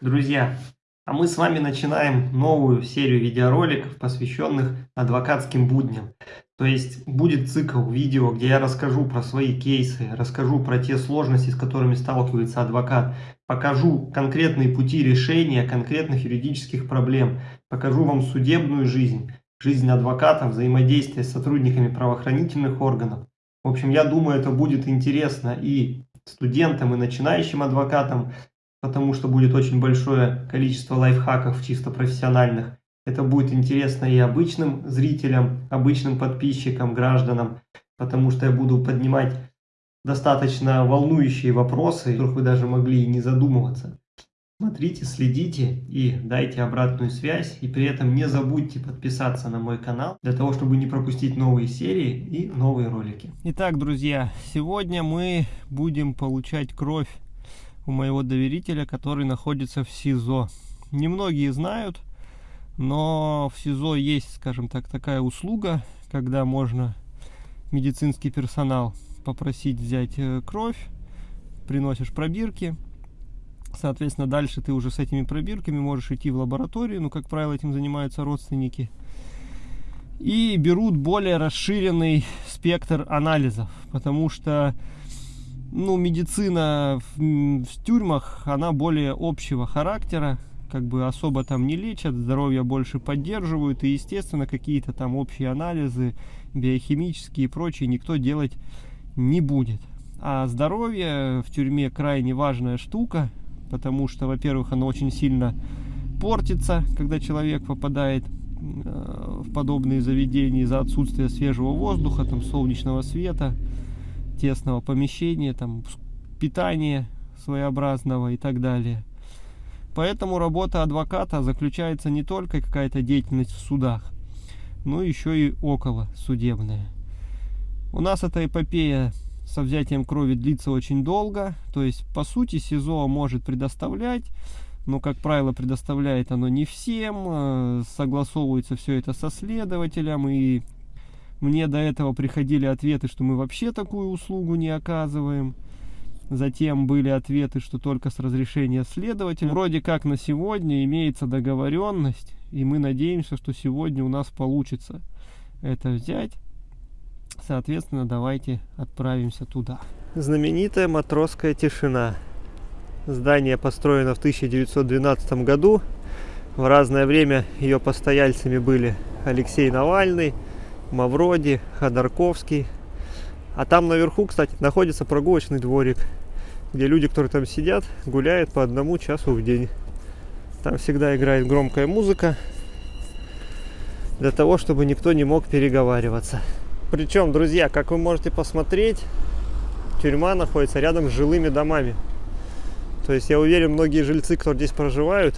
Друзья, а мы с вами начинаем новую серию видеороликов, посвященных адвокатским будням. То есть будет цикл видео, где я расскажу про свои кейсы, расскажу про те сложности, с которыми сталкивается адвокат, покажу конкретные пути решения конкретных юридических проблем, покажу вам судебную жизнь, жизнь адвоката, взаимодействие с сотрудниками правоохранительных органов. В общем, я думаю, это будет интересно и студентам, и начинающим адвокатам, потому что будет очень большое количество лайфхаков чисто профессиональных. Это будет интересно и обычным зрителям, обычным подписчикам, гражданам, потому что я буду поднимать достаточно волнующие вопросы, о которых вы даже могли и не задумываться. Смотрите, следите и дайте обратную связь. И при этом не забудьте подписаться на мой канал, для того, чтобы не пропустить новые серии и новые ролики. Итак, друзья, сегодня мы будем получать кровь у моего доверителя, который находится в СИЗО. Немногие знают, но в СИЗО есть, скажем так, такая услуга, когда можно медицинский персонал попросить взять э, кровь, приносишь пробирки, соответственно, дальше ты уже с этими пробирками можешь идти в лабораторию, ну, как правило, этим занимаются родственники, и берут более расширенный спектр анализов, потому что ну, медицина в, в тюрьмах, она более общего характера, как бы особо там не лечат, здоровье больше поддерживают, и, естественно, какие-то там общие анализы, биохимические и прочие никто делать не будет. А здоровье в тюрьме крайне важная штука, потому что, во-первых, оно очень сильно портится, когда человек попадает э, в подобные заведения из-за отсутствия свежего воздуха, там, солнечного света, тесного помещения, там, питания своеобразного и так далее. Поэтому работа адвоката заключается не только какая-то деятельность в судах, но еще и около судебная. У нас эта эпопея со взятием крови длится очень долго, то есть по сути СИЗО может предоставлять, но как правило предоставляет оно не всем, э, согласовывается все это со следователем и мне до этого приходили ответы, что мы вообще такую услугу не оказываем. Затем были ответы, что только с разрешения следователя. Вроде как на сегодня имеется договоренность, и мы надеемся, что сегодня у нас получится это взять. Соответственно, давайте отправимся туда. Знаменитая матросская тишина. Здание построено в 1912 году. В разное время ее постояльцами были Алексей Навальный, Мавроди, Ходорковский. А там наверху, кстати, находится прогулочный дворик, где люди, которые там сидят, гуляют по одному часу в день. Там всегда играет громкая музыка, для того, чтобы никто не мог переговариваться. Причем, друзья, как вы можете посмотреть, тюрьма находится рядом с жилыми домами. То есть я уверен, многие жильцы, кто здесь проживают,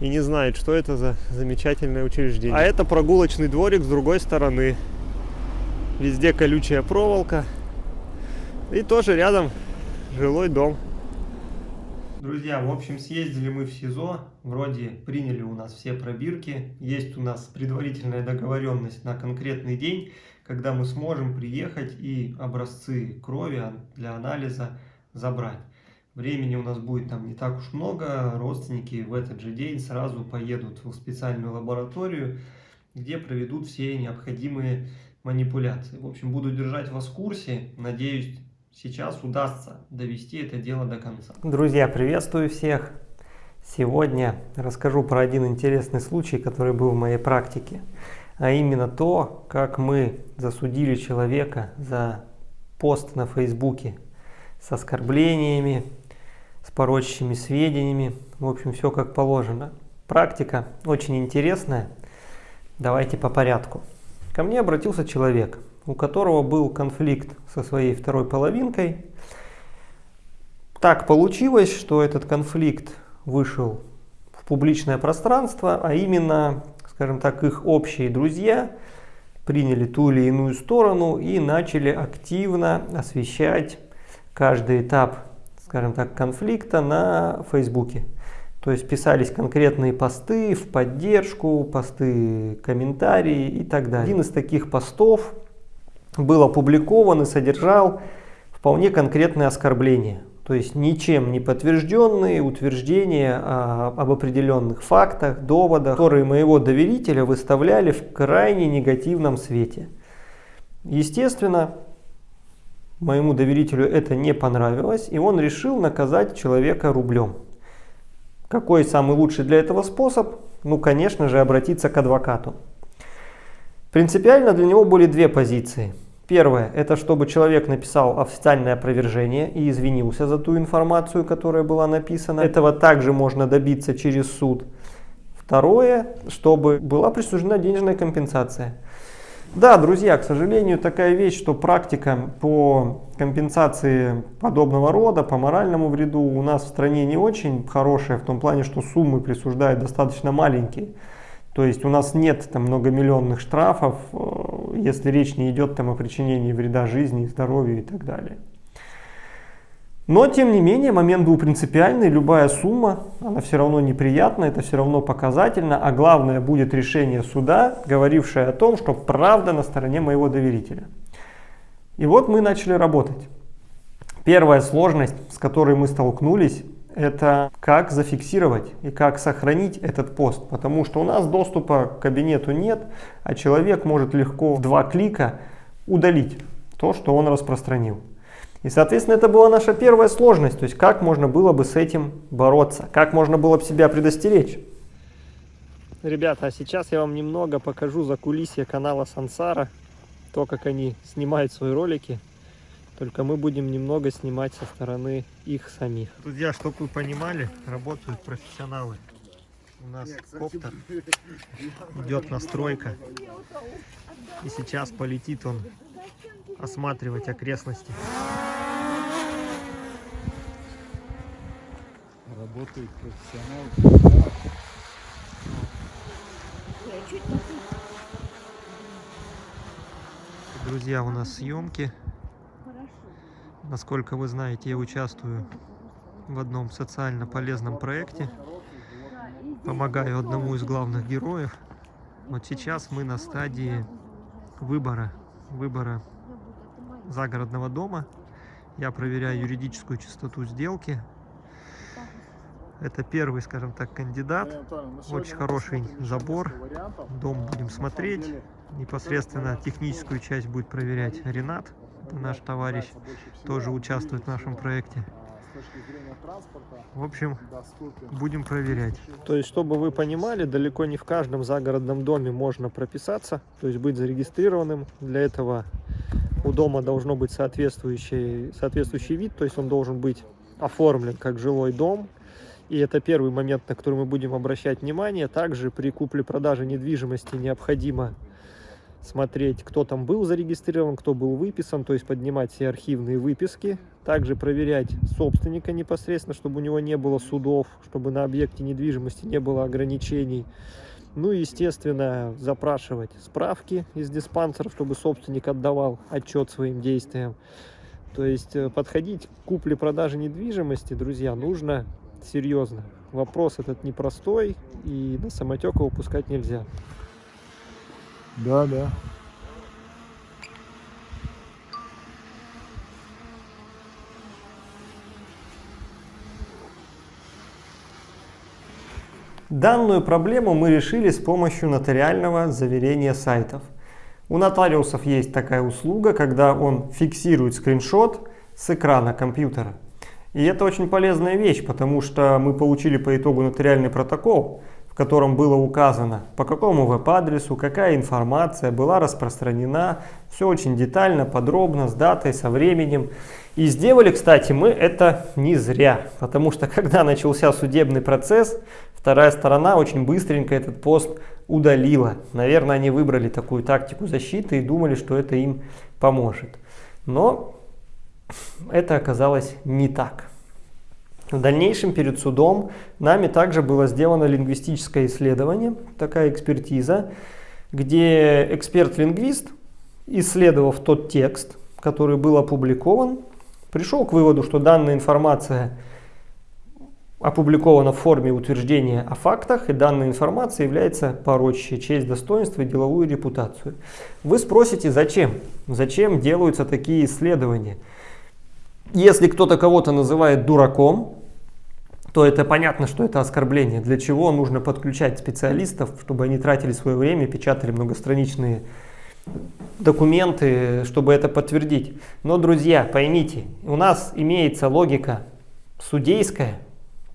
и не знает, что это за замечательное учреждение. А это прогулочный дворик с другой стороны. Везде колючая проволока. И тоже рядом жилой дом. Друзья, в общем, съездили мы в СИЗО. Вроде приняли у нас все пробирки. Есть у нас предварительная договоренность на конкретный день, когда мы сможем приехать и образцы крови для анализа забрать. Времени у нас будет там не так уж много, родственники в этот же день сразу поедут в специальную лабораторию, где проведут все необходимые манипуляции. В общем, буду держать вас в курсе, надеюсь, сейчас удастся довести это дело до конца. Друзья, приветствую всех! Сегодня расскажу про один интересный случай, который был в моей практике, а именно то, как мы засудили человека за пост на Фейсбуке с оскорблениями, с порочащими сведениями. В общем, все как положено. Практика очень интересная. Давайте по порядку. Ко мне обратился человек, у которого был конфликт со своей второй половинкой. Так получилось, что этот конфликт вышел в публичное пространство, а именно, скажем так, их общие друзья приняли ту или иную сторону и начали активно освещать каждый этап скажем так, конфликта на Фейсбуке. То есть писались конкретные посты в поддержку, посты, комментарии и так далее. Один из таких постов был опубликован и содержал вполне конкретные оскорбления То есть ничем не подтвержденные утверждения а, об определенных фактах, доводах, которые моего доверителя выставляли в крайне негативном свете. Естественно, моему доверителю это не понравилось, и он решил наказать человека рублем. Какой самый лучший для этого способ? Ну, конечно же, обратиться к адвокату. Принципиально для него были две позиции. Первое, это чтобы человек написал официальное опровержение и извинился за ту информацию, которая была написана. Этого также можно добиться через суд. Второе, чтобы была присуждена денежная компенсация. Да, друзья, к сожалению, такая вещь, что практика по компенсации подобного рода, по моральному вреду у нас в стране не очень хорошая, в том плане, что суммы присуждают достаточно маленькие. То есть у нас нет там многомиллионных штрафов, э, если речь не идет там о причинении вреда жизни, здоровью и так далее. Но, тем не менее, момент был принципиальный. Любая сумма, она все равно неприятна, это все равно показательно. А главное будет решение суда, говорившее о том, что правда на стороне моего доверителя. И вот мы начали работать. Первая сложность, с которой мы столкнулись, это как зафиксировать и как сохранить этот пост. Потому что у нас доступа к кабинету нет, а человек может легко в два клика удалить то, что он распространил. И, соответственно, это была наша первая сложность, то есть как можно было бы с этим бороться, как можно было бы себя предостеречь. Ребята, а сейчас я вам немного покажу за кулисье канала Сансара, то, как они снимают свои ролики, только мы будем немного снимать со стороны их самих. Друзья, чтобы вы понимали, работают профессионалы. У нас коптер, идет настройка, и сейчас полетит он осматривать окрестности. Работает профессионал. Друзья, у нас съемки. Насколько вы знаете, я участвую в одном социально полезном проекте. Помогаю одному из главных героев. Вот сейчас мы на стадии выбора, выбора загородного дома. Я проверяю юридическую чистоту сделки. Это первый, скажем так, кандидат. Очень хороший забор. Дом будем смотреть. Непосредственно техническую часть будет проверять Ренат. Это наш товарищ. Тоже участвует в нашем проекте. В общем, будем проверять. То есть, чтобы вы понимали, далеко не в каждом загородном доме можно прописаться, то есть быть зарегистрированным. Для этого у дома должно быть соответствующий, соответствующий вид, то есть он должен быть оформлен как жилой дом. И это первый момент, на который мы будем обращать внимание. Также при купле-продаже недвижимости необходимо смотреть, кто там был зарегистрирован, кто был выписан, то есть поднимать все архивные выписки. Также проверять собственника непосредственно, чтобы у него не было судов, чтобы на объекте недвижимости не было ограничений. Ну и, естественно, запрашивать справки из диспансеров, чтобы собственник отдавал отчет своим действиям. То есть э, подходить к купле-продаже недвижимости, друзья, нужно серьезно. Вопрос этот непростой, и на самотек его нельзя. Да, да. Данную проблему мы решили с помощью нотариального заверения сайтов. У нотариусов есть такая услуга, когда он фиксирует скриншот с экрана компьютера. И это очень полезная вещь, потому что мы получили по итогу нотариальный протокол, котором было указано, по какому веб-адресу, какая информация была распространена. Все очень детально, подробно, с датой, со временем. И сделали, кстати, мы это не зря, потому что когда начался судебный процесс, Вторая сторона очень быстренько этот пост удалила. Наверное, они выбрали такую тактику защиты и думали, что это им поможет. Но это оказалось не так. В дальнейшем перед судом нами также было сделано лингвистическое исследование, такая экспертиза, где эксперт-лингвист, исследовав тот текст, который был опубликован, пришел к выводу, что данная информация опубликована в форме утверждения о фактах, и данная информация является порочащей честь, достоинство и деловую репутацию. Вы спросите, зачем? Зачем делаются такие исследования? Если кто-то кого-то называет дураком, то это понятно, что это оскорбление. Для чего нужно подключать специалистов, чтобы они тратили свое время, печатали многостраничные документы, чтобы это подтвердить. Но, друзья, поймите, у нас имеется логика судейская,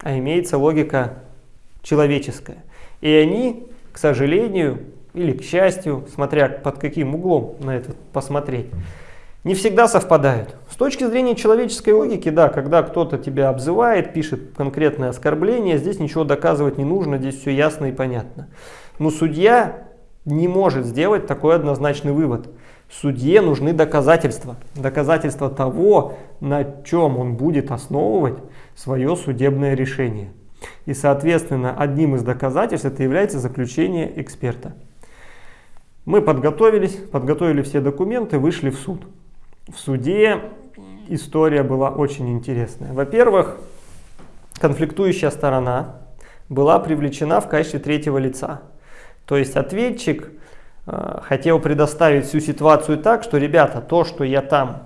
а имеется логика человеческая. И они, к сожалению, или к счастью, смотря под каким углом на это посмотреть, не всегда совпадают. С точки зрения человеческой логики, да, когда кто-то тебя обзывает, пишет конкретное оскорбление, здесь ничего доказывать не нужно, здесь все ясно и понятно. Но судья не может сделать такой однозначный вывод. Судье нужны доказательства. Доказательства того, на чем он будет основывать свое судебное решение. И, соответственно, одним из доказательств это является заключение эксперта. Мы подготовились, подготовили все документы, вышли в суд. В суде история была очень интересная. Во-первых, конфликтующая сторона была привлечена в качестве третьего лица. То есть ответчик э, хотел предоставить всю ситуацию так, что, ребята, то, что я там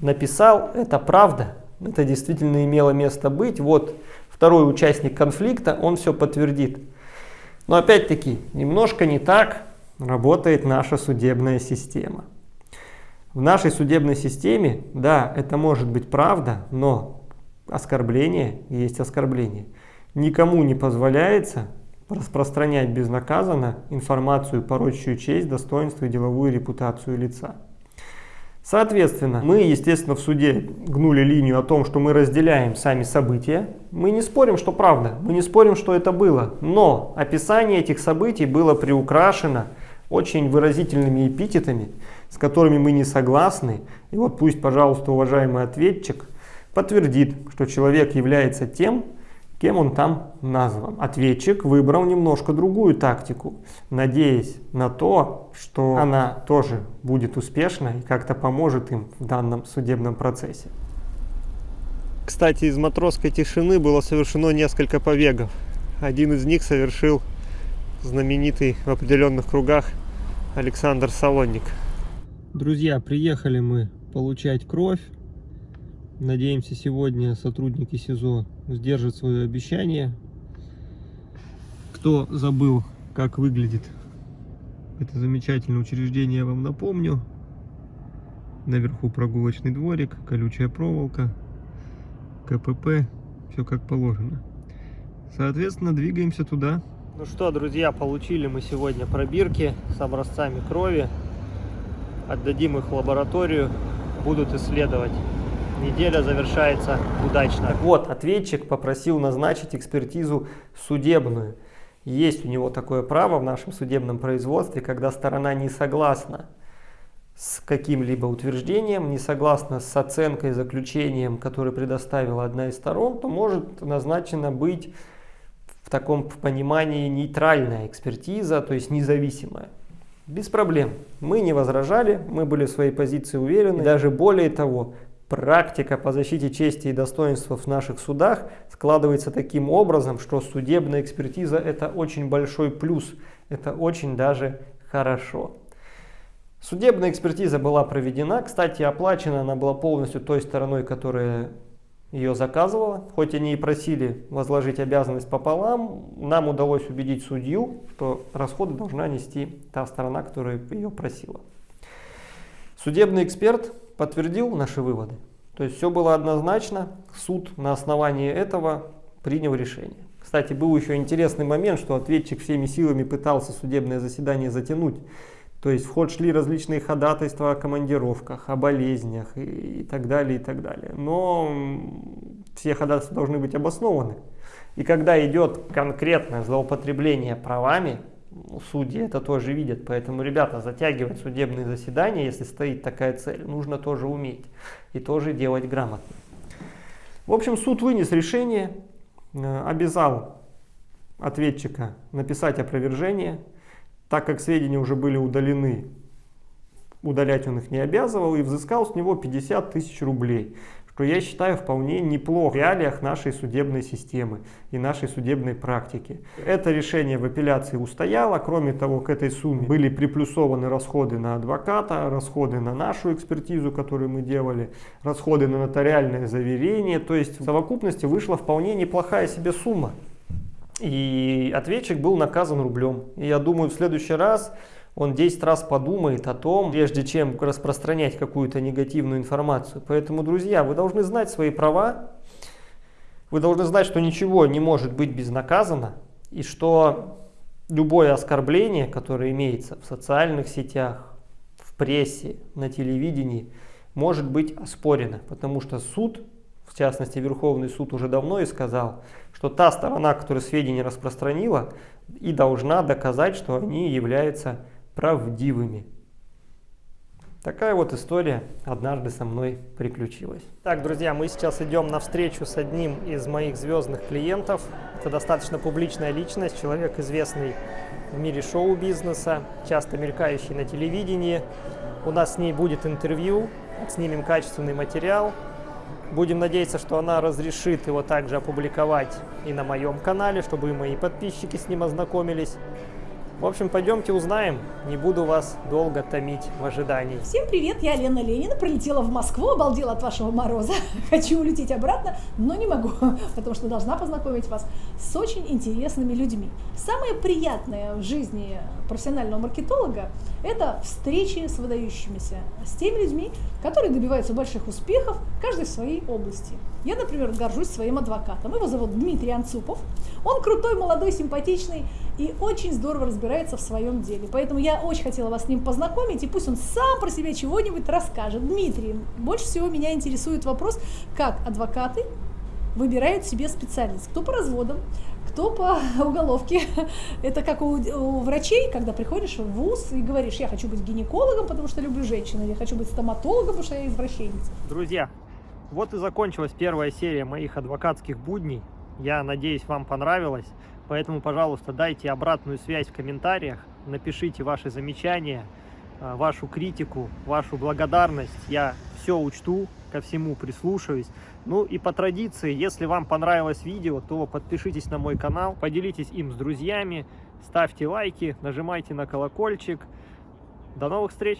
написал, это правда, это действительно имело место быть. Вот второй участник конфликта, он все подтвердит. Но опять-таки, немножко не так работает наша судебная система. В нашей судебной системе, да, это может быть правда, но оскорбление есть оскорбление. Никому не позволяется распространять безнаказанно информацию, порочащую честь, достоинство и деловую репутацию лица. Соответственно, мы, естественно, в суде гнули линию о том, что мы разделяем сами события. Мы не спорим, что правда, мы не спорим, что это было. Но описание этих событий было приукрашено очень выразительными эпитетами, с которыми мы не согласны. И вот пусть, пожалуйста, уважаемый ответчик подтвердит, что человек является тем, кем он там назван. Ответчик выбрал немножко другую тактику, надеясь на то, что она тоже будет успешна и как-то поможет им в данном судебном процессе. Кстати, из матросской тишины было совершено несколько побегов. Один из них совершил знаменитый в определенных кругах Александр Салонник. Друзья, приехали мы получать кровь Надеемся, сегодня сотрудники СИЗО сдержат свое обещание. Кто забыл, как выглядит это замечательное учреждение, я вам напомню. Наверху прогулочный дворик, колючая проволока, КПП, все как положено. Соответственно, двигаемся туда. Ну что, друзья, получили мы сегодня пробирки с образцами крови. Отдадим их в лабораторию, будут исследовать неделя завершается удачно. Так вот, ответчик попросил назначить экспертизу судебную. Есть у него такое право в нашем судебном производстве, когда сторона не согласна с каким-либо утверждением, не согласна с оценкой, заключением, которое предоставила одна из сторон, то может назначена быть в таком понимании нейтральная экспертиза, то есть независимая. Без проблем. Мы не возражали, мы были в своей позиции уверены. И даже более того, практика по защите чести и достоинства в наших судах складывается таким образом, что судебная экспертиза это очень большой плюс, это очень даже хорошо. Судебная экспертиза была проведена, кстати, оплачена она была полностью той стороной, которая ее заказывала. Хоть они и просили возложить обязанность пополам, нам удалось убедить судью, что расходы должна нести та сторона, которая ее просила. Судебный эксперт подтвердил наши выводы. То есть все было однозначно, суд на основании этого принял решение. Кстати, был еще интересный момент, что ответчик всеми силами пытался судебное заседание затянуть. То есть в ход шли различные ходатайства о командировках, о болезнях и, так далее, и так далее. Но все ходатайства должны быть обоснованы. И когда идет конкретное злоупотребление правами, судьи это тоже видят. Поэтому, ребята, затягивать судебные заседания, если стоит такая цель, нужно тоже уметь и тоже делать грамотно. В общем, суд вынес решение, э, обязал ответчика написать опровержение, так как сведения уже были удалены, удалять он их не обязывал и взыскал с него 50 тысяч рублей, что я считаю вполне неплохо в реалиях нашей судебной системы и нашей судебной практики. Это решение в апелляции устояло, кроме того, к этой сумме были приплюсованы расходы на адвоката, расходы на нашу экспертизу, которую мы делали, расходы на нотариальное заверение, то есть в совокупности вышла вполне неплохая себе сумма. И ответчик был наказан рублем. И я думаю, в следующий раз он 10 раз подумает о том, прежде чем распространять какую-то негативную информацию. Поэтому, друзья, вы должны знать свои права, вы должны знать, что ничего не может быть безнаказанно, и что любое оскорбление, которое имеется в социальных сетях, в прессе, на телевидении, может быть оспорено, потому что суд, в частности Верховный суд уже давно и сказал, что та сторона, которая сведения распространила, и должна доказать, что они являются правдивыми. Такая вот история однажды со мной приключилась. Так, друзья, мы сейчас идем на встречу с одним из моих звездных клиентов. Это достаточно публичная личность, человек известный в мире шоу-бизнеса, часто мелькающий на телевидении. У нас с ней будет интервью, снимем качественный материал. Будем надеяться, что она разрешит его также опубликовать и на моем канале, чтобы и мои подписчики с ним ознакомились. В общем, пойдемте узнаем. Не буду вас долго томить в ожидании. Всем привет, я Лена Ленина, прилетела в Москву, обалдела от вашего мороза. Хочу улететь обратно, но не могу, потому что должна познакомить вас с очень интересными людьми. Самое приятное в жизни профессионального маркетолога – это встречи с выдающимися, с теми людьми, которые добиваются больших успехов, в своей области. Я, например, горжусь своим адвокатом. Его зовут Дмитрий Анцупов. Он крутой, молодой, симпатичный и очень здорово разбирается в своем деле. Поэтому я очень хотела вас с ним познакомить, и пусть он сам про себя чего-нибудь расскажет. Дмитрий, больше всего меня интересует вопрос, как адвокаты выбирают себе специальность. Кто по разводам, кто по уголовке. Это как у, у врачей, когда приходишь в ВУЗ и говоришь, я хочу быть гинекологом, потому что люблю женщин, или я хочу быть стоматологом, потому что я извращенец. Друзья, вот и закончилась первая серия моих адвокатских будней. Я надеюсь, вам понравилось. Поэтому, пожалуйста, дайте обратную связь в комментариях, напишите ваши замечания, э, вашу критику, вашу благодарность. Я все учту, ко всему прислушаюсь. Ну и по традиции, если вам понравилось видео, то подпишитесь на мой канал, поделитесь им с друзьями, ставьте лайки, нажимайте на колокольчик. До новых встреч!